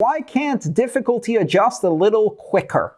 Why can't difficulty adjust a little quicker?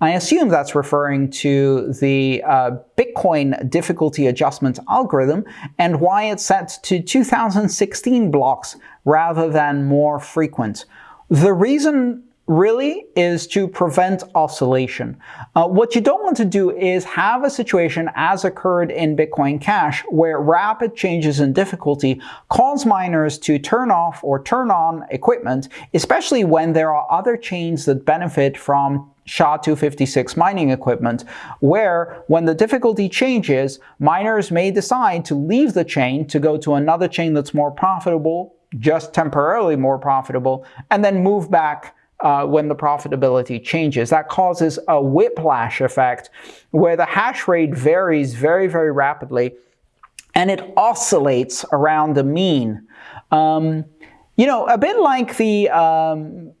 I assume that's referring to the uh, Bitcoin difficulty adjustment algorithm and why it's set to 2016 blocks rather than more frequent. The reason really is to prevent oscillation. Uh, what you don't want to do is have a situation as occurred in Bitcoin Cash where rapid changes in difficulty cause miners to turn off or turn on equipment, especially when there are other chains that benefit from SHA-256 mining equipment, where when the difficulty changes, miners may decide to leave the chain to go to another chain that's more profitable, just temporarily more profitable, and then move back uh, when the profitability changes. That causes a whiplash effect where the hash rate varies very, very rapidly and it oscillates around the mean. Um, you know, a bit like the, um,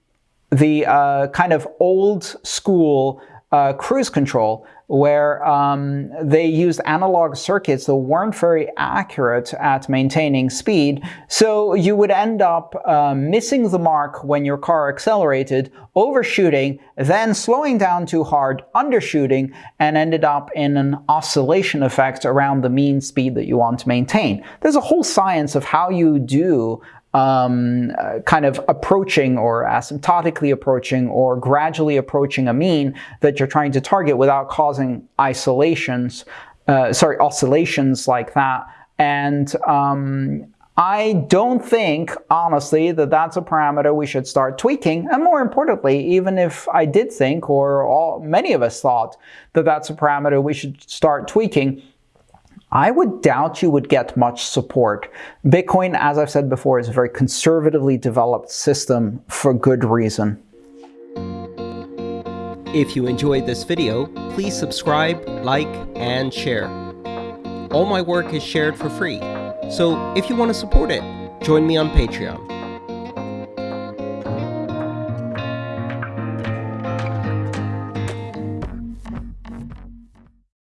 the uh, kind of old school uh, cruise control where um, they used analog circuits that weren't very accurate at maintaining speed. So you would end up uh, missing the mark when your car accelerated, overshooting, then slowing down too hard, undershooting, and ended up in an oscillation effect around the mean speed that you want to maintain. There's a whole science of how you do um, uh, kind of approaching or asymptotically approaching or gradually approaching a mean that you're trying to target without causing isolations, uh, sorry, oscillations like that. And um, I don't think, honestly, that that's a parameter we should start tweaking. And more importantly, even if I did think, or all, many of us thought, that that's a parameter we should start tweaking, I would doubt you would get much support. Bitcoin, as I've said before, is a very conservatively developed system for good reason. If you enjoyed this video, please subscribe, like, and share. All my work is shared for free, so if you want to support it, join me on Patreon.